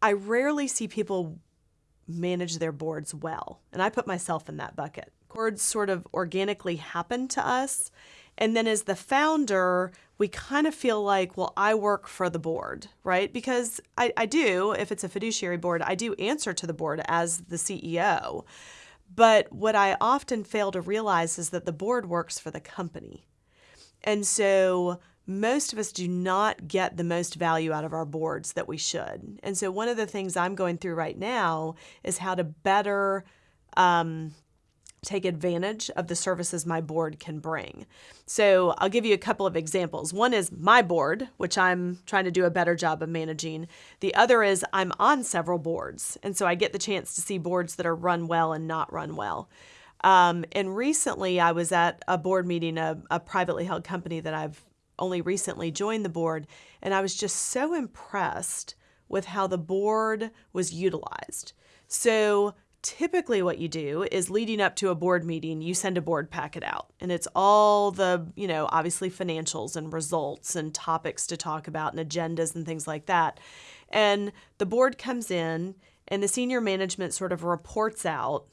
I rarely see people manage their boards well, and I put myself in that bucket. Boards sort of organically happen to us, and then as the founder, we kind of feel like, well, I work for the board, right? Because I, I do, if it's a fiduciary board, I do answer to the board as the CEO. But what I often fail to realize is that the board works for the company. And so most of us do not get the most value out of our boards that we should. And so one of the things I'm going through right now is how to better um, take advantage of the services my board can bring. So I'll give you a couple of examples. One is my board, which I'm trying to do a better job of managing. The other is I'm on several boards, and so I get the chance to see boards that are run well and not run well. Um, and recently I was at a board meeting, a, a privately held company that I've only recently joined the board, and I was just so impressed with how the board was utilized. So typically what you do is leading up to a board meeting you send a board packet out and it's all the you know obviously financials and results and topics to talk about and agendas and things like that and the board comes in and the senior management sort of reports out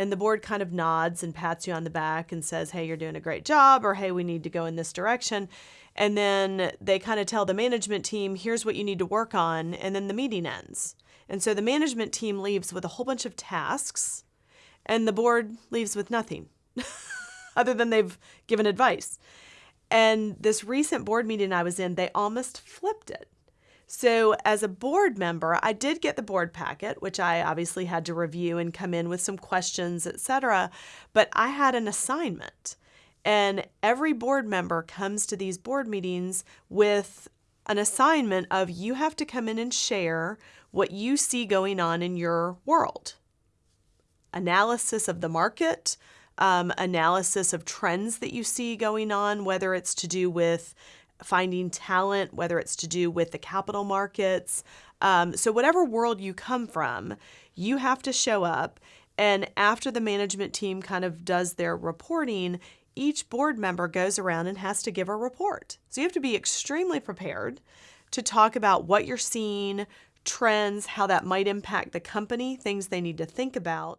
and the board kind of nods and pats you on the back and says hey you're doing a great job or hey we need to go in this direction and then they kind of tell the management team here's what you need to work on and then the meeting ends and so the management team leaves with a whole bunch of tasks, and the board leaves with nothing other than they've given advice. And this recent board meeting I was in, they almost flipped it. So, as a board member, I did get the board packet, which I obviously had to review and come in with some questions, etc. But I had an assignment. And every board member comes to these board meetings with an assignment of you have to come in and share what you see going on in your world. Analysis of the market, um, analysis of trends that you see going on, whether it's to do with finding talent, whether it's to do with the capital markets. Um, so, whatever world you come from, you have to show up. And after the management team kind of does their reporting, each board member goes around and has to give a report. So, you have to be extremely prepared to talk about what you're seeing, trends, how that might impact the company, things they need to think about.